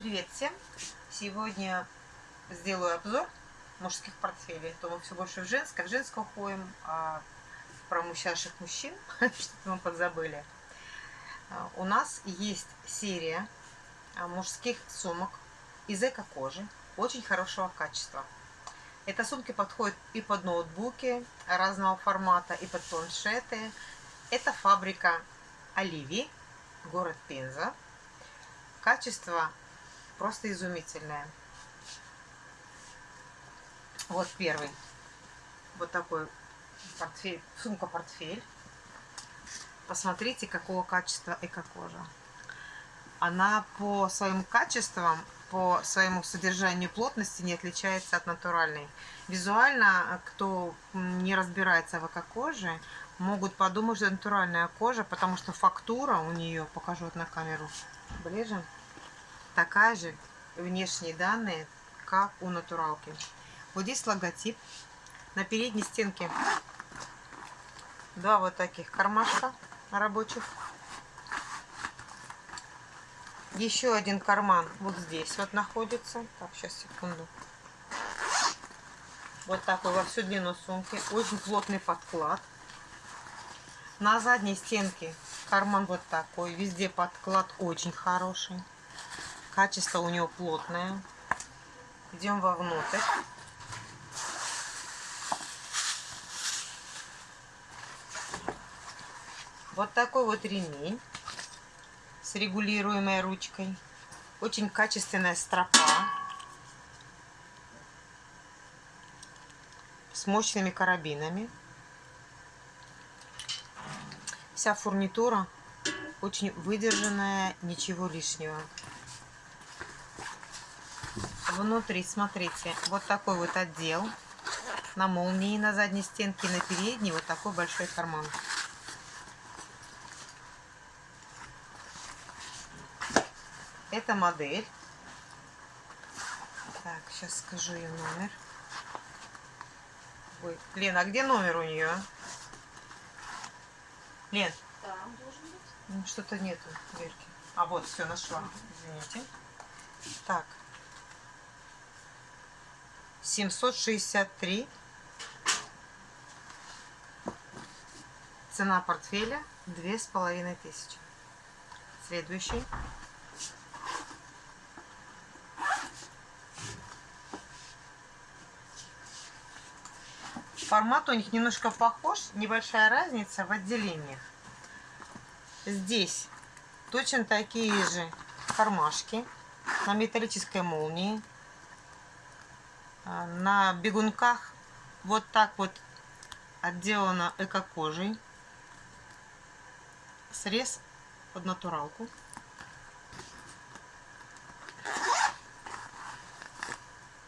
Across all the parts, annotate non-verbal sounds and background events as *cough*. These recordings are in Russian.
Привет всем! Сегодня сделаю обзор мужских портфелей. То мы все больше в женское, в женское уходим, а про мужчинаших мужчин, *laughs* что мы подзабыли. А, у нас есть серия а, мужских сумок из эко-кожи, очень хорошего качества. Эта сумки подходят и под ноутбуки разного формата, и под планшеты. Это фабрика Оливии, город Пенза. Качество просто изумительное. Вот первый. Вот такой портфель, сумка-портфель. Посмотрите, какого качества эко-кожа. Она по своим качествам по своему содержанию плотности не отличается от натуральной. Визуально, кто не разбирается в эко-коже, могут подумать, что натуральная кожа, потому что фактура у нее, покажу вот на камеру ближе, такая же внешние данные, как у натуралки. Вот здесь логотип. На передней стенке два вот таких кармашка рабочих. Еще один карман вот здесь вот находится. Так, сейчас, секунду. Вот такой во всю длину сумки. Очень плотный подклад. На задней стенке карман вот такой. Везде подклад очень хороший. Качество у него плотное. Идем вовнутрь. Вот такой вот ремень с регулируемой ручкой. Очень качественная стропа. С мощными карабинами. Вся фурнитура очень выдержанная, ничего лишнего. Внутри, смотрите, вот такой вот отдел. На молнии на задней стенке, на передней вот такой большой карман. Это модель. Так, сейчас скажу ее номер. Ой, Лен, а где номер у нее? Лен. Там должен быть. Ну, что-то нету дверки. А вот, все, нашла. Извините. Так. 763. Цена портфеля две с половиной тысячи. Следующий. Формат у них немножко похож, небольшая разница в отделениях. Здесь точно такие же кармашки на металлической молнии. А, на бегунках вот так вот отделано эко-кожей. Срез под натуралку.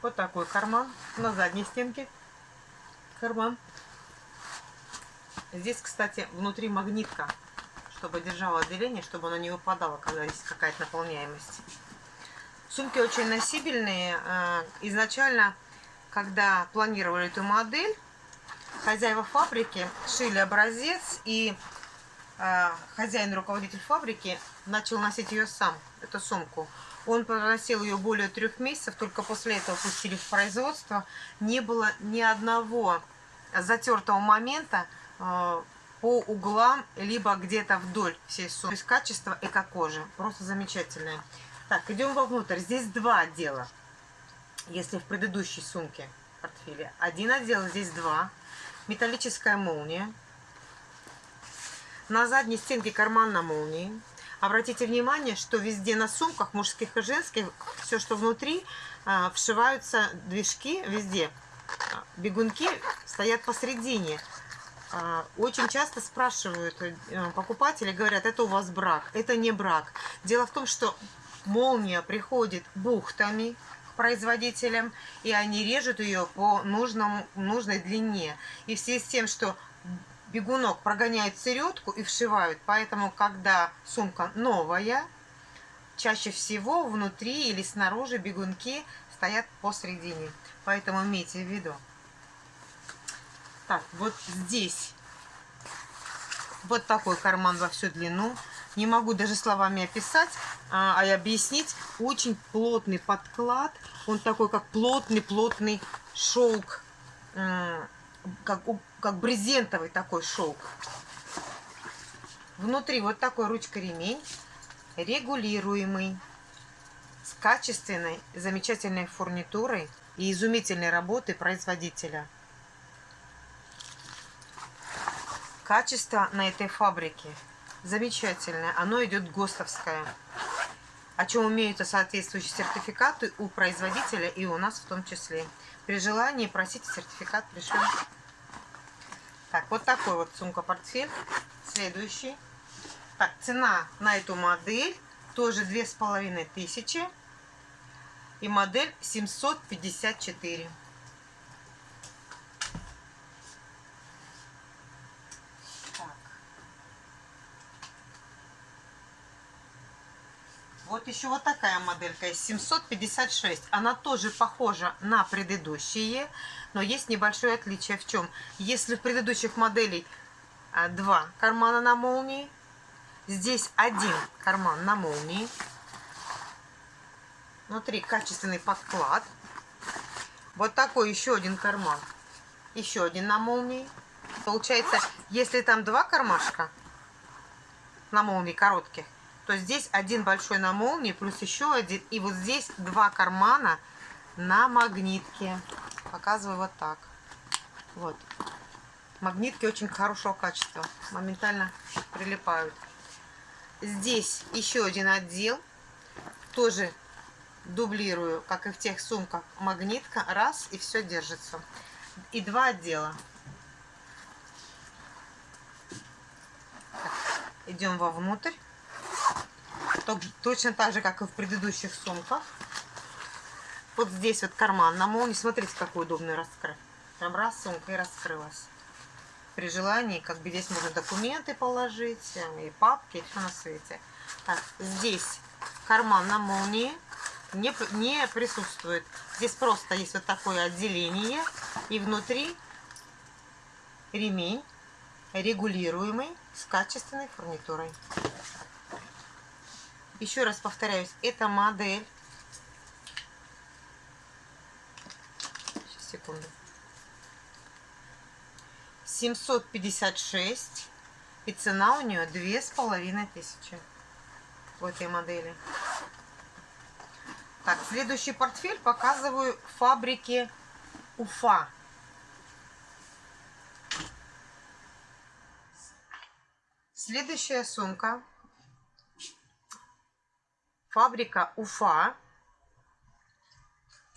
Вот такой карман на задней стенке карман. Здесь, кстати, внутри магнитка, чтобы держала отделение, чтобы оно не выпадало, когда есть какая-то наполняемость. Сумки очень носибельные. А, изначально, когда планировали эту модель, хозяева фабрики шили образец, и а, хозяин, руководитель фабрики, начал носить ее сам, эту сумку. Он проносил ее более трех месяцев, только после этого пустили в производство. Не было ни одного затертого момента э, по углам, либо где-то вдоль всей сумки. То есть качество эко-кожи просто замечательное. Так, идем вовнутрь. Здесь два отдела. Если в предыдущей сумке портфеле один отдел, здесь два. Металлическая молния. На задней стенке карман на молнии. Обратите внимание, что везде на сумках, мужских и женских, все, что внутри, а, вшиваются движки везде. А, бегунки стоят посередине. А, очень часто спрашивают э, покупатели, говорят, это у вас брак. Это не брак. Дело в том, что молния приходит бухтами производителям, и они режут ее по нужному, нужной длине. И в связи с тем, что бегунок прогоняют середку и вшивают. Поэтому, когда сумка новая, чаще всего внутри или снаружи бегунки стоят посередине. Поэтому имейте в виду. Так, вот здесь вот такой карман во всю длину. Не могу даже словами описать, а, а объяснить. Очень плотный подклад. Он такой, как плотный-плотный шелк. Как, как брезентовый такой шелк. Внутри вот такой ручка-ремень. Регулируемый. С качественной, замечательной фурнитурой и изумительной работы производителя. Качество на этой фабрике замечательное. Оно идет ГОСТовское. О чем имеются соответствующие сертификаты у производителя и у нас в том числе. При желании просите сертификат, пришлем. Так, вот такой вот сумка-портфель. Следующий. Так, цена на эту модель тоже две с половиной тысячи. И модель 754. Вот еще вот такая моделька есть, 756. Она тоже похожа на предыдущие, но есть небольшое отличие в чем. Если в предыдущих моделей а, два кармана на молнии, здесь один карман на молнии. Внутри качественный подклад. Вот такой еще один карман. Еще один на молнии. Получается, если там два кармашка на молнии коротких, то здесь один большой на молнии, плюс еще один. И вот здесь два кармана на магнитке. Показываю вот так. Вот. Магнитки очень хорошего качества. Моментально прилипают. Здесь еще один отдел. Тоже дублирую, как и в тех сумках. Магнитка. Раз, и все держится. И два отдела. Идем вовнутрь точно так же, как и в предыдущих сумках. Вот здесь вот карман на молнии. Смотрите, какой удобный раскрыв. Прям раз сумка и раскрылась. При желании, как бы здесь можно документы положить, и папки, и все на свете. Так, здесь карман на молнии не, не присутствует. Здесь просто есть вот такое отделение. И внутри ремень регулируемый с качественной фурнитурой. Еще раз повторяюсь, это модель. Сейчас, секунду. 756. И цена у нее две с половиной тысячи. В этой модели. Так, следующий портфель показываю фабрики Уфа. Следующая сумка Фабрика Уфа.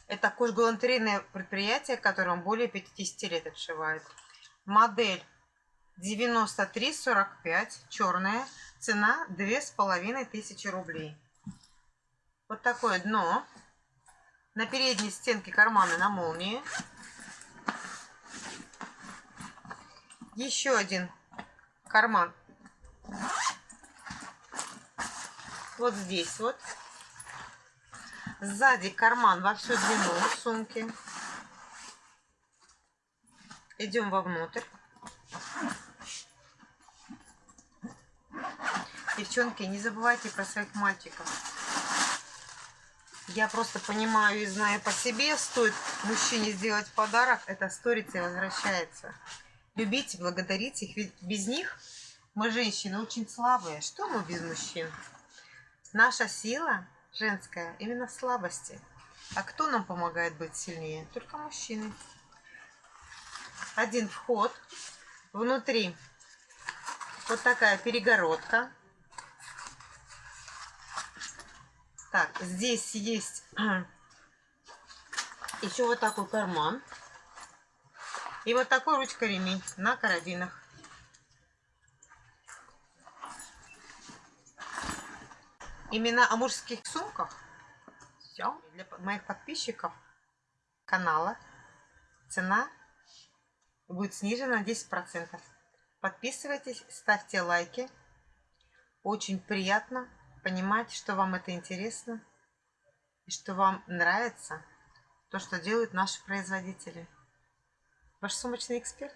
Это кожгалантерейное предприятие, которым более 50 лет отшивает. Модель 9345, черная. Цена 2500 рублей. Вот такое дно. На передней стенке карманы на молнии. Еще один карман вот здесь вот. Сзади карман во всю длину сумки. Идем вовнутрь. Девчонки, не забывайте про своих мальчиков. Я просто понимаю и знаю по себе, стоит мужчине сделать подарок, это сторится и возвращается. Любите, благодарите их, ведь без них мы, женщины, очень слабые. Что мы без мужчин? Наша сила женская именно в слабости. А кто нам помогает быть сильнее? Только мужчины. Один вход. Внутри вот такая перегородка. Так, здесь есть *clears throat* еще вот такой карман. И вот такой ручка-ремень на карабинах. Именно о мужских сумках. Все. Для моих подписчиков канала цена будет снижена на 10%. Подписывайтесь, ставьте лайки. Очень приятно понимать, что вам это интересно и что вам нравится то, что делают наши производители. Ваш сумочный эксперт.